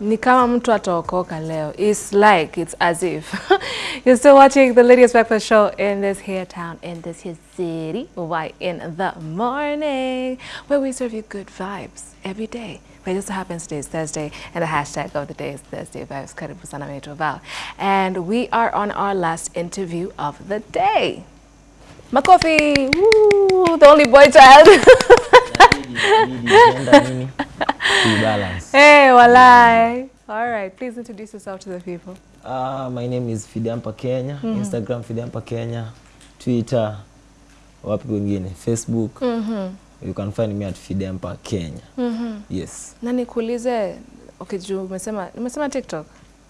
ni kama mtu ataokoka leo. It's like, it's as if. You're still watching the Lydia's Breakfast Show in this here town, in this here city, why in the morning, where we serve you good vibes every day. But it just happens today is Thursday, and the hashtag of the day is Thursday Vibes. Karibu sana And we are on our last interview of the day. Makofi! Woo! The only boy child. Nini? balance. hey, walai. All right, please introduce yourself to the people. Uh, my name is Fidampa Kenya. mm -hmm. Instagram Fidampa Kenya. Twitter. Wapi wengine? Facebook. Mm -hmm. You can find me at Fidampa Kenya. Mm -hmm. Yes. Na nikuulize, okay, juu umesema umesema TikTok.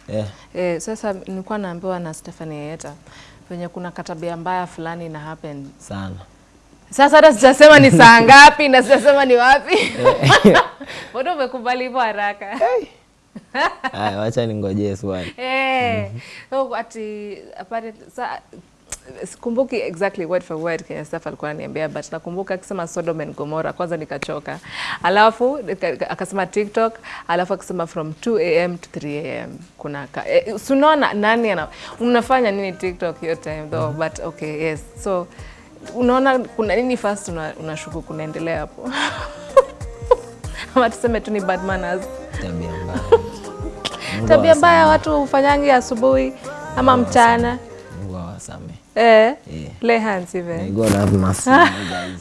Yeah. Eh, sasa nilikuwa naambiwa na Stephanie Yeta venye kuna katabia mbaya fulani ina happen. Sana. Sasa hata sijasema ni saa ngapi na sijasema ni wapi. Bado umekubali hivyo haraka? Haya, wacha ningojee swali. Eh, so ati apart sa sikumbuki exactly word for word kwenye stuff alikuwa ananiambia but nakumbuka akisema Sodom and Gomorrah kwanza nikachoka. Alafu akasema TikTok, alafu akasema from 2 am to 3 am kuna ka, eh, sunaona nani ana unafanya nini TikTok hiyo time though but okay yes so unaona kuna nini first una- kunaendelea hapo ama tuseme tu ni bad manners Tabia mbaya. Tabia mbaya watu ufanyangi asubuhi ama mchana eh, Yeah. lay hands even God have mercy guys.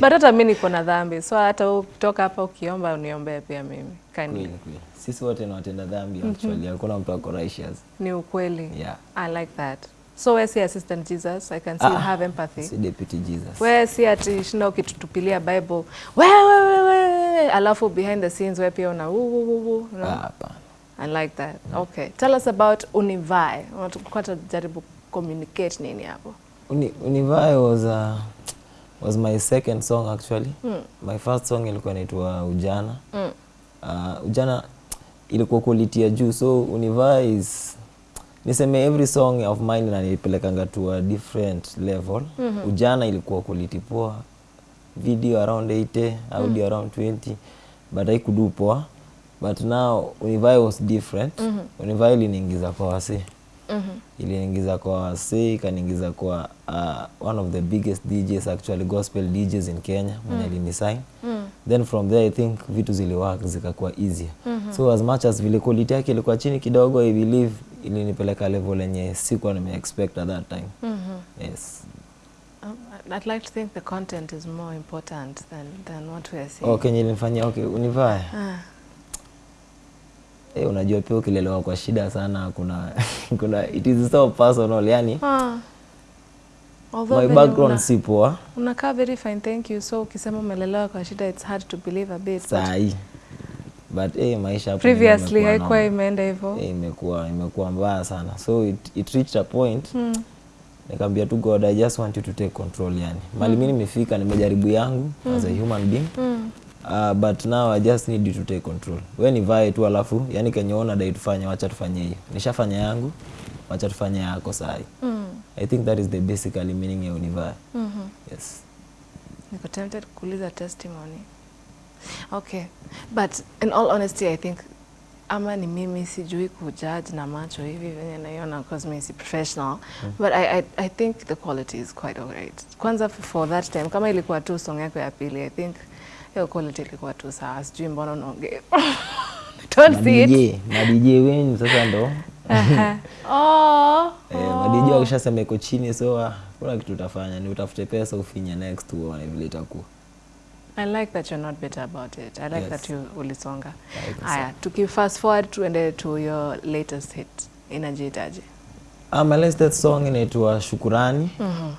but hata mi niko na dhambi so hata ukitoka hapa ukiomba uniombee pia mimi kani Kweli kweli. Sisi wote ni watenda dhambi actually. Hakuna mtu ako righteous. ni ukweli Yeah. i like that so we si assistant jesus i can see you Ah, have empathy Si deputy Jesus. we si ati shinda ukitutupilia bible wewe wewe alafu behind the scenes we pia una woo, woo, woo, woo, you know? Ah, hapana. I like that. Mm. Okay. Tell us about Univae. Unataka jaribu communicate nini hapo? Uni, Univae was uh, was my second song actually. Mm. My first song ilikuwa inaitwa Ujana. Mm. Uh, Ujana ilikuwa quality ya juu so Univae is niseme every song of mine inanipelekanga to a different level. Ujana ilikuwa quality poa. Video around 80, audio around 20 but haikudu poa. But now univai was different. Univae iliniingiza kwa wasee Mhm. iliniingiza kwa wasee ikaniingiza kwa uh, one of the biggest DJs actually gospel DJs in Kenya mwenye mm. alinisign then from there I think vitu ziliwork zikakuwa easier so as much as vile quality yake ilikuwa chini kidogo I believe ilinipeleka level lenye sikuwa nime expect at that time mm -hmm. yes Um, I'd like to think the content is more important than, than what we are seeing. oh, nilifanya okay univaya. Ah, eh unajua pia ukilelewa kwa shida sana kuna kuna it is so personal yani ha. Although my background una- si poa. unakaa very fine thank you. So ukisema umelelewa kwa shida it's hard to believe a bit sahi but eh maisha hapo previously haikuwa imeenda hivyo. Eh, imekuwa imekuwa mbaya sana. So it, it reached a point. Hmm. nikaambia tu god i just want you to take control yani. Mali mimi nimefika nimejaribu yangu as a human being. Mm. Uh, but now i just need you to take control we nivae tu alafu yani kenye ona dai tufanye wacha tufanye hiyo nishafanya yangu wacha tufanye yako sahi Mm. i think that is the basically meaning ya univae Mm -hmm. yes Niko tempted kuuliza testimony. Okay. But in all honesty, I think ama ni mimi sijui kujudge na macho hivi venye naiona because mimi si professional mm. but I, I, I think the quality is quite alright. Kwanza for that time kama ilikuwa tu song yako ya pili I think hiyo quality ilikuwa tu sawa. Sijui mbona unaongea. Don't see it. madj madj wenyu sasa ndo. Oh. Eh, madj wakishasema iko chini so ah, kuna kitu utafanya ni utafute pesa ufinye next uone vile itakuwa I like that you're not bitter about it. I like Yes. that you ulisonga. Aya, tuki fast forward tuende to your latest hit inajiitaje? Uh, my latest song inaitwa Shukurani. Mhm.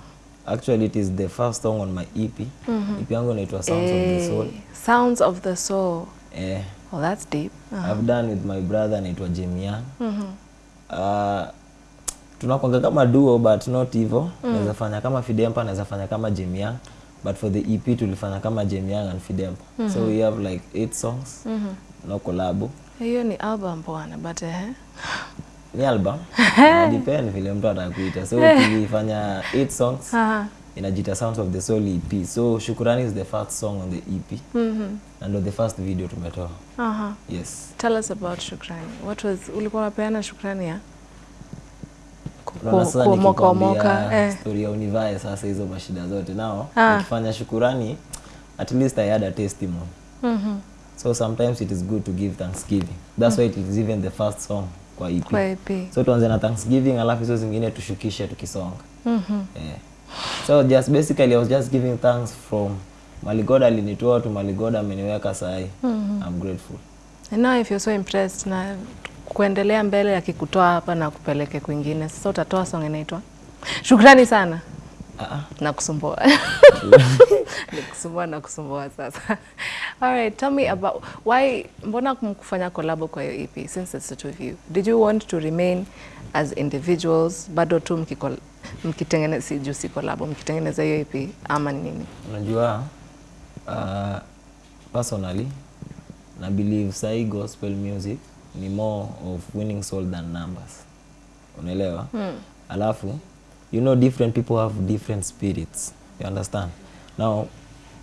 Actually it is the first song on my EP. Mm -hmm. EP yangu inaitwa Sounds of the Soul. Eh, Sounds of the soul. Eh, Well, that's deep. Uh-huh. I've done with my brother anaitwa Jemian. Mhm. Uh, tunakwanga kama duo but not hivyo. Naweza fanya kama Fidempa, naweza fanya kama Jemian. But for the EP tulifanya kama Jemian and Fidempa. Mm -hmm. So we have like eight songs. No collab. Hiyo ni album bwana, but eh. Ni album. Na depend vile mtu atakuita. So tulifanya eight songs. Inajita sounds of the soul ep so shukurani is the first song on the ep mm -hmm. and the first video tumetoa Aha. yes Tell us about Shukrani. What was ulikuwa unapeana Shukrani ya? Kwa moka kuomoka Eh. story ya univae sasa hizo mashida zote nao Ah. Ukifanya shukurani at least i had a testimony Mhm. so sometimes it is good to give thanksgiving that's mm -hmm. why it is even the first song kwa ep Kwa EP. so tuanze na thanksgiving alafu hizo zingine tushukishe tukisonga Mhm. yeah. so just basically i was just giving thanks from maligoda alinitoa tu maligoda ameniweka sahi Mm -hmm. i'm grateful And now if you're so impressed na kuendelea mbele akikutoa hapa na kupeleke kwingine, sasa utatoa song inaitwa Shukrani sana ah, ah. na kusumbua nikusumbua na kusumbua sasa. All right, tell me about why, mbona mkufanya collab kwa hiyo EP since it's the two of you? Did you want to remain as individuals bado tu mkitengeneza, si juu si collab, mkitengeneza hiyo EP ama ni nini? unajua uh, personally na believe sahi gospel music ni more of winning soul than numbers unaelewa Hmm. alafu you know different people have different spirits you understand now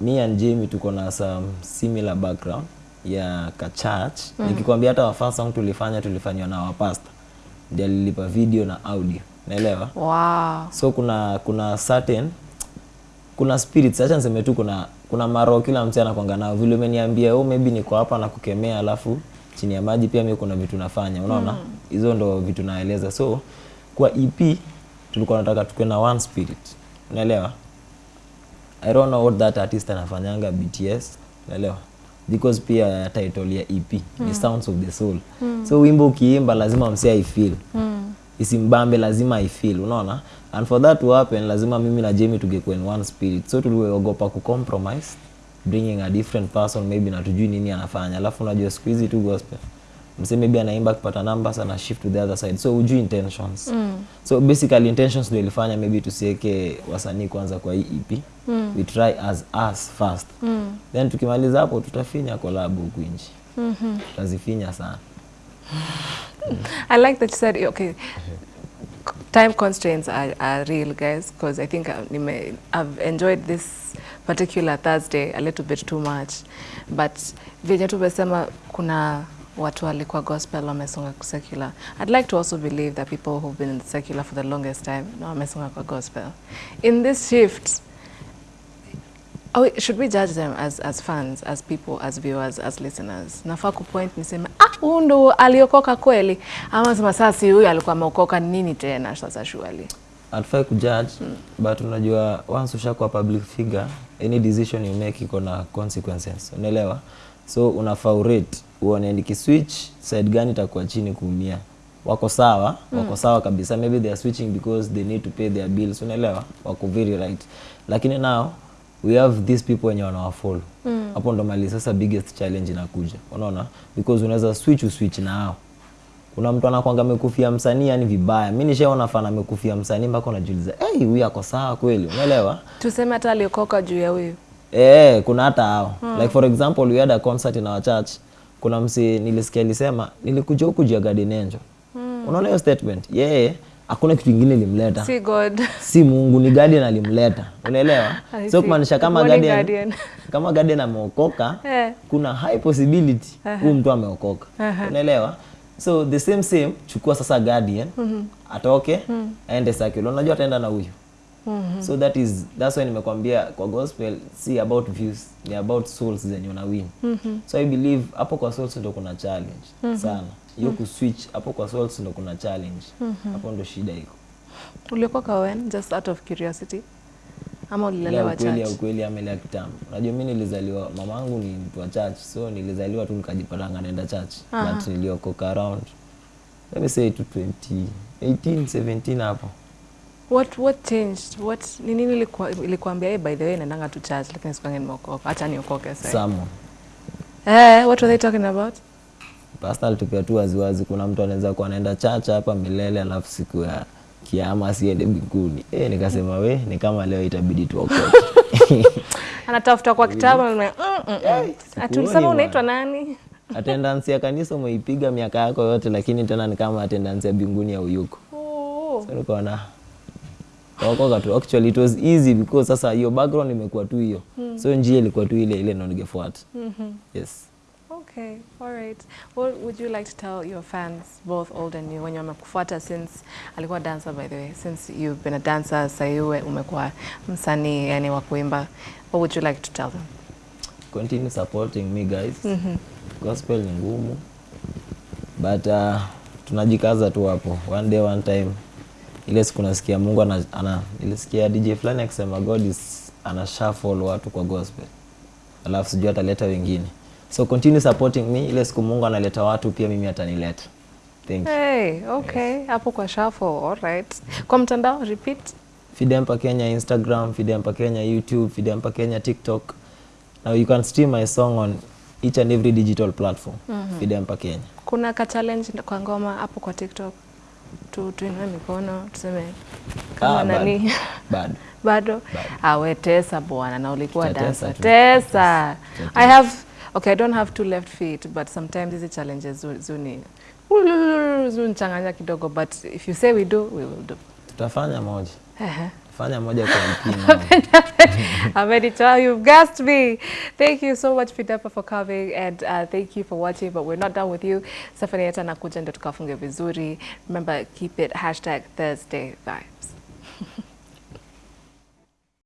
me and jamie tuko na some similar background ya ka church. Mm. nikikwambia hata wafa song tulifanya tulifanywa na wapasta ndio alilipa video na audio. Naelewa Wow. so kuna kuna certain kuna spirits. Acha niseme tu kuna kuna maroho kila mtu anakwanga nao. Vile umeniambia oh maybe niko hapa na kukemea alafu chini ya maji pia mimi kuna vitu nafanya. Unaona? Hizo mm. ndo vitu naeleza. So kwa EP tulikuwa nataka tukue na one spirit. Unaelewa I don't know what that artist anafanyanga BTS unaelewa? Because pia title ya EP ni Sounds of the Soul. So wimbo ukiimba lazima msee aifeel. Isimbambe lazima aifeel unaona? And for that to happen lazima mimi na Jamie tungekuwa in one spirit. So tuliogopa kucompromise bringing a different person maybe na tujui nini anafanya. Alafu unajua siku hizi tu gospel msee maybe anaimba akipata numbers ana shift to the other side so ujui intentions mm. so basically intentions ndio ilifanya maybe tusiweke wasanii kwanza kwa hii EP mm. we try as us first mm. then tukimaliza hapo tutafinya collab huku nje mm-hmm. tutazifinya sana I like that you said okay. Time constraints are, are real, guys, because I think I've, I've enjoyed this particular Thursday a little bit too much, but venye tumesema kuna watu walikuwa gospel wamesonga kwa secular. I'd like to also believe that people who've been in the secular for the longest time na wamesonga kwa gospel. In this shift, we, should we judge them as, as fans, as people, as viewers, as listeners? Nafaa kupoint niseme ah, huyu ndo aliokoka kweli, ama sema sasa huyu alikuwa ameokoka nini tena sasa surely. hatufai kujudge but unajua once ushakuwa public figure any decision you make iko na consequences unaelewa so unafaa urate uone nikiswitch side gani itakuwa chini kuumia. Wako sawa? Mm. wako sawa kabisa. Maybe they are switching because they need to pay their bills. Unaelewa? Wako very right. Lakini now we have these people wenye wanawafollow hapo ndo mali sasa biggest challenge inakuja. Unaona? Because unaweza switch uswitch na hao. Kuna mtu anakwanga amekufia msanii yani vibaya. Mi nishaona fana amekufia msanii mpaka unajiuliza hey, huyu ako sawa kweli? Unaelewa? Tuseme hata aliokoka juu ya huyu. Eh, kuna hata hao. Hmm. like for example we had a concert in our church kuna msi nilisikia alisema nilikuja huku juu ya Angel unaona hiyo statement yeye yeah, hakuna kitu kingine limleta. Si God. si Mungu ni Guardian alimleta unaelewa so kumaanisha kama garden, garden. Guardian, Guardian. kama Guardian ameokoka yeah. kuna high possibility huyu mtu ameokoka Uh -huh. unaelewa so the same same chukua sasa Guardian atoke mm. aende Sakilo. unajua ataenda na huyu so that is that's why nimekwambia kwa gospel si about views ni about souls zenye una win Mm -hmm. so i believe hapo kwa souls ndo kuna challenge mm -hmm. sana hiyo kuswitch hapo kwa souls ndo kuna challenge. Hapo ndo shida iko. Uliokoka when? Just out of curiosity. Ama ulilelewa ukweli ya church? ukweli ama ile kitambo. Unajua mi nilizaliwa mamangu ni mtu wa church so nilizaliwa tu nikajipatanga naenda church. But niliokoka around let me say to 20 18 17 hapo What what changed? What ni nini ilikuwa ilikuambia hey, by the way naendanga to church lakini sikuange nimeokoka. Acha niokoke sasa. someone Eh, what were they talking about? pastor alitupia tu waziwazi kuna mtu anaweza kuwa anaenda church hapa milele alafu siku ya kiama asiende mbinguni Eh, nikasema we ni kama leo itabidi tuokoke Anatafuta kwa kitabu na mm, mm, mm. Unaitwa nani? attendance ya kanisa umeipiga miaka yako yote lakini tena ni kama attendance ya mbinguni ya uyuko Oh. so tu actually it was easy because sasa hiyo background imekuwa tu hiyo. So njia ilikuwa tu ile ile ndo ningefuata. Yes. Okay, all right. What would you like to tell your fans, both old and new, wenye wamekufuata since alikuwa dancer by the way, since you've been a dancer, sasa hivi umekuwa msanii yani wa kuimba. What would you like to tell them? continue supporting me guys. Gospel ni ngumu but uh, tunajikaza tu hapo. One day one time ile siku nasikia mungu ana, ana nilisikia dj fulani akisema god is ana shuffle watu kwa gospel alafu sijui ataleta wengine so continue supporting me ile siku mungu analeta watu pia mimi atanileta thank you Hey, okay. Yes. Hapo kwa shuffle, all right. Kwa mtandao, repeat. Fidempa Kenya Instagram, Fidempa Kenya YouTube, Fidempa Kenya TikTok. Now you can stream my song on each and every digital platform. Mm -hmm. Fidempa Kenya. Kuna ka challenge kwa ngoma hapo kwa TikTok. Tu tuinue mikono, tuseme kama Ah, nani? Bado. bado. Awe tesa bwana na ulikuwa dansa tesa i have okay i don't have two left feet but sometimes hizi challenges zuni zuni zunichanganya kidogo but if you say we do we will do. Tutafanya moja. Fanya moja kwa. Amenicha, you've gassed me. Thank you so much Fidapa for coming and uh, thank you for watching but we're not done with you. Safari yetu anakuja ndio tukafunge vizuri. Remember keep it hashtag Thursday vibes.